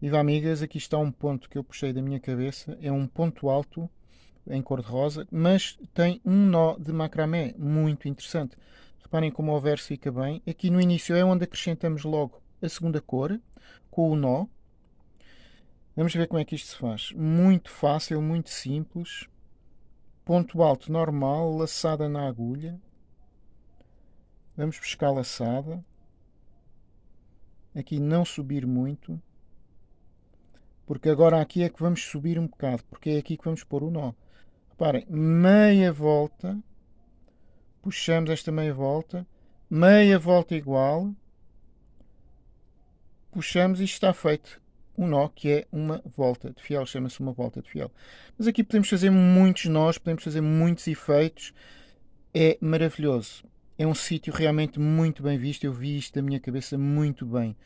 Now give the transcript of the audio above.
Viva amigas, aqui está um ponto que eu puxei da minha cabeça. É um ponto alto em cor de rosa, mas tem um nó de macramé muito interessante. Reparem como o verso fica bem. Aqui no início é onde acrescentamos logo a segunda cor, com o nó. Vamos ver como é que isto se faz. Muito fácil, muito simples. Ponto alto normal, laçada na agulha. Vamos buscar laçada. Aqui não subir muito. Porque agora aqui é que vamos subir um bocado, porque é aqui que vamos pôr o nó. Reparem, meia volta, puxamos esta meia volta, meia volta igual, puxamos e está feito um nó que é uma volta de fiel, chama-se uma volta de fiel. Mas aqui podemos fazer muitos nós, podemos fazer muitos efeitos, é maravilhoso. É um sítio realmente muito bem visto, eu vi isto da minha cabeça muito bem.